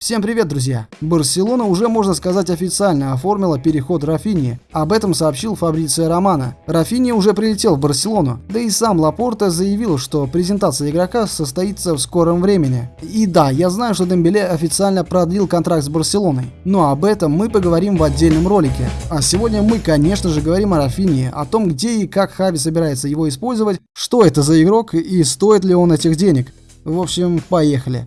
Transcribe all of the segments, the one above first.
Всем привет, друзья! Барселона уже, можно сказать, официально оформила переход Рафини. Об этом сообщил Фабриция Романа. Рафини уже прилетел в Барселону, да и сам Лапорта заявил, что презентация игрока состоится в скором времени. И да, я знаю, что Дембеле официально продлил контракт с Барселоной, но об этом мы поговорим в отдельном ролике. А сегодня мы, конечно же, говорим о Рафини, о том, где и как Хави собирается его использовать, что это за игрок и стоит ли он этих денег. В общем, поехали.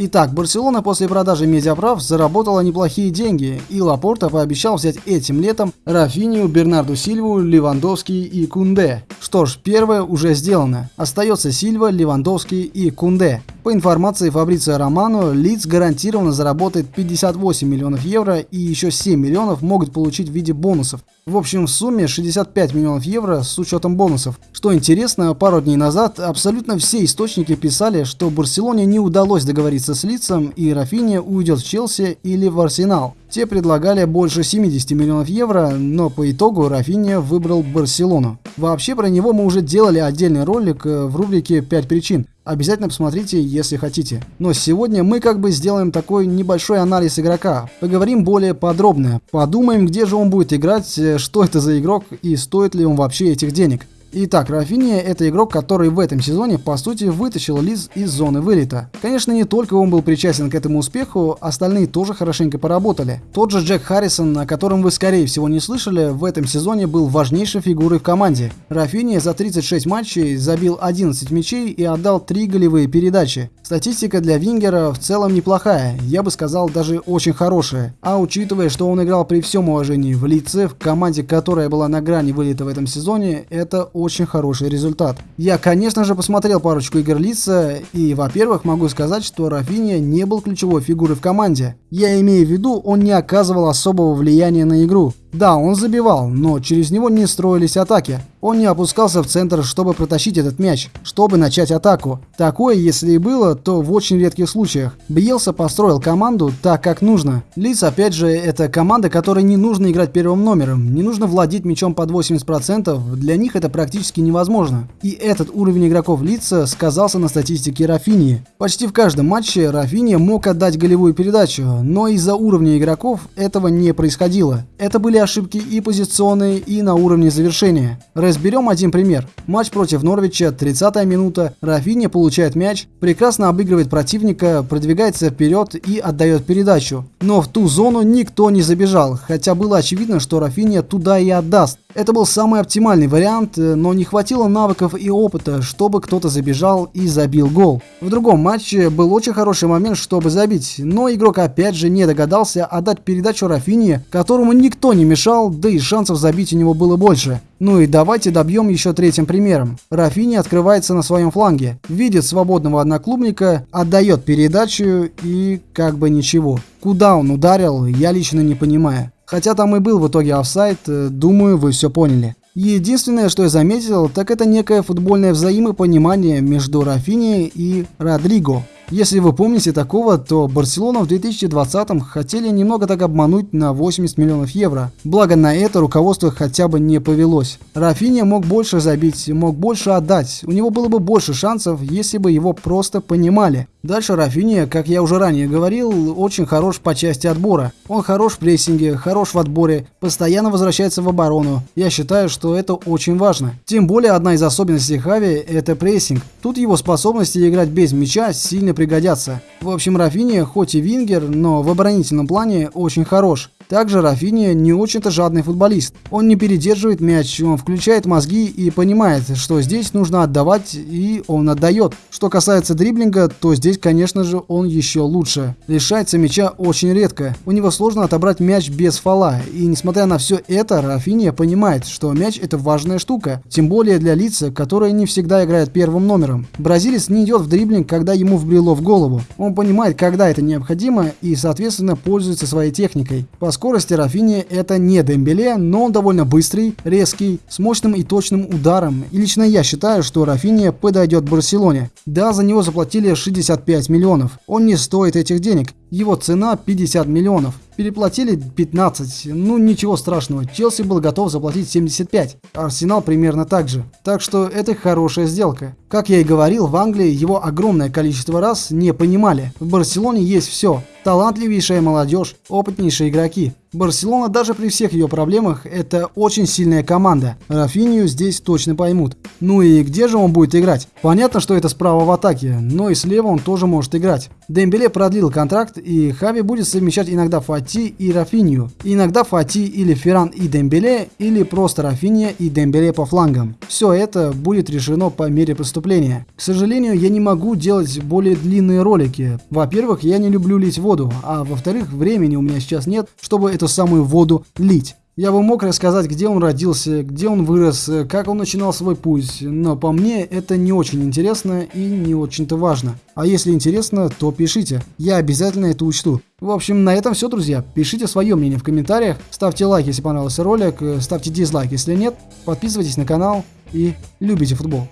Итак, Барселона после продажи медиаправ заработала неплохие деньги, и Лапорта пообещал взять этим летом Рафинию, Бернарду Сильву, Левандовский и Кунде. Что ж, первое уже сделано. Остается Сильва, Левандовский и Кунде. По информации Фабрицио Романо, Лиц гарантированно заработает 58 миллионов евро и еще 7 миллионов могут получить в виде бонусов. В общем, в сумме 65 миллионов евро с учетом бонусов. Что интересно, пару дней назад абсолютно все источники писали, что Барселоне не удалось договориться с Лицом и Рафиния уйдет в Челси или в Арсенал. Те предлагали больше 70 миллионов евро, но по итогу Рафиния выбрал Барселону. Вообще про него мы уже делали отдельный ролик э, в рубрике «5 причин», Обязательно посмотрите, если хотите. Но сегодня мы как бы сделаем такой небольшой анализ игрока. Поговорим более подробно. Подумаем, где же он будет играть, э, что это за игрок и стоит ли он вообще этих денег. Итак, Рафиния это игрок, который в этом сезоне по сути вытащил Лиз из зоны вылета. Конечно, не только он был причастен к этому успеху, остальные тоже хорошенько поработали. Тот же Джек Харрисон, о котором вы скорее всего не слышали, в этом сезоне был важнейшей фигурой в команде. Рафиния за 36 матчей забил 11 мячей и отдал 3 голевые передачи. Статистика для Вингера в целом неплохая, я бы сказал даже очень хорошая. А учитывая, что он играл при всем уважении в лице, в команде, которая была на грани вылета в этом сезоне, это очень хороший результат. Я, конечно же, посмотрел парочку игр лица, и, во-первых, могу сказать, что Рафиния не был ключевой фигурой в команде. Я имею в виду, он не оказывал особого влияния на игру. Да, он забивал, но через него не строились атаки. Он не опускался в центр, чтобы протащить этот мяч, чтобы начать атаку. Такое, если и было, то в очень редких случаях. Бьелса построил команду так, как нужно. Лиц, опять же, это команда, которой не нужно играть первым номером, не нужно владеть мячом под 80%, для них это практически невозможно. И этот уровень игроков Лица сказался на статистике Рафинии. Почти в каждом матче Рафиния мог отдать голевую передачу, но из-за уровня игроков этого не происходило. Это были ошибки и позиционные, и на уровне завершения. Разберем один пример. Матч против Норвича, 30-я минута, Рафиня получает мяч, прекрасно обыгрывает противника, продвигается вперед и отдает передачу. Но в ту зону никто не забежал, хотя было очевидно, что Рафиня туда и отдаст. Это был самый оптимальный вариант, но не хватило навыков и опыта, чтобы кто-то забежал и забил гол. В другом матче был очень хороший момент, чтобы забить, но игрок опять же не догадался отдать передачу Рафине, которому никто не мешал, да и шансов забить у него было больше. Ну и давайте добьем еще третьим примером. Рафини открывается на своем фланге, видит свободного одноклубника, отдает передачу и как бы ничего. Куда он ударил, я лично не понимаю. Хотя там и был в итоге офсайт, э, думаю, вы все поняли. Единственное, что я заметил, так это некое футбольное взаимопонимание между Рафини и Родриго. Если вы помните такого, то Барселона в 2020-м хотели немного так обмануть на 80 миллионов евро. Благо на это руководство хотя бы не повелось. Рафиния мог больше забить, мог больше отдать. У него было бы больше шансов, если бы его просто понимали. Дальше Рафиния, как я уже ранее говорил, очень хорош по части отбора. Он хорош в прессинге, хорош в отборе, постоянно возвращается в оборону. Я считаю, что это очень важно. Тем более одна из особенностей Хави – это прессинг. Тут его способности играть без мяча сильно пригодятся. В общем, Рафиния хоть и вингер, но в оборонительном плане очень хорош. Также Рафиния не очень-то жадный футболист. Он не передерживает мяч, он включает мозги и понимает, что здесь нужно отдавать, и он отдает. Что касается дриблинга, то здесь, конечно же, он еще лучше. Лишается мяча очень редко. У него сложно отобрать мяч без фола. И несмотря на все это, Рафиния понимает, что мяч это важная штука. Тем более для лица, которые не всегда играют первым номером. Бразилец не идет в дриблинг, когда ему вбрело в голову. Он понимает, когда это необходимо и, соответственно, пользуется своей техникой. Скорости Рафини это не Дембеле, но он довольно быстрый, резкий, с мощным и точным ударом. И лично я считаю, что Рафини подойдет Барселоне. Да, за него заплатили 65 миллионов. Он не стоит этих денег. Его цена 50 миллионов. Переплатили 15, ну ничего страшного, Челси был готов заплатить 75, Арсенал примерно так же. Так что это хорошая сделка. Как я и говорил, в Англии его огромное количество раз не понимали. В Барселоне есть все. Талантливейшая молодежь, опытнейшие игроки. Барселона даже при всех ее проблемах это очень сильная команда. Рафинию здесь точно поймут. Ну и где же он будет играть? Понятно, что это справа в атаке, но и слева он тоже может играть. Дембеле продлил контракт и Хави будет совмещать иногда Фати и Рафинию. Иногда Фати или Ферран и Дембеле, или просто Рафиния и Дембеле по флангам. Все это будет решено по мере поступления. К сожалению, я не могу делать более длинные ролики. Во-первых, я не люблю лить воду, а во-вторых, времени у меня сейчас нет, чтобы эту самую воду лить. Я бы мог рассказать, где он родился, где он вырос, как он начинал свой путь, но по мне это не очень интересно и не очень-то важно. А если интересно, то пишите, я обязательно это учту. В общем, на этом все, друзья. Пишите свое мнение в комментариях, ставьте лайк, если понравился ролик, ставьте дизлайк, если нет, подписывайтесь на канал и любите футбол.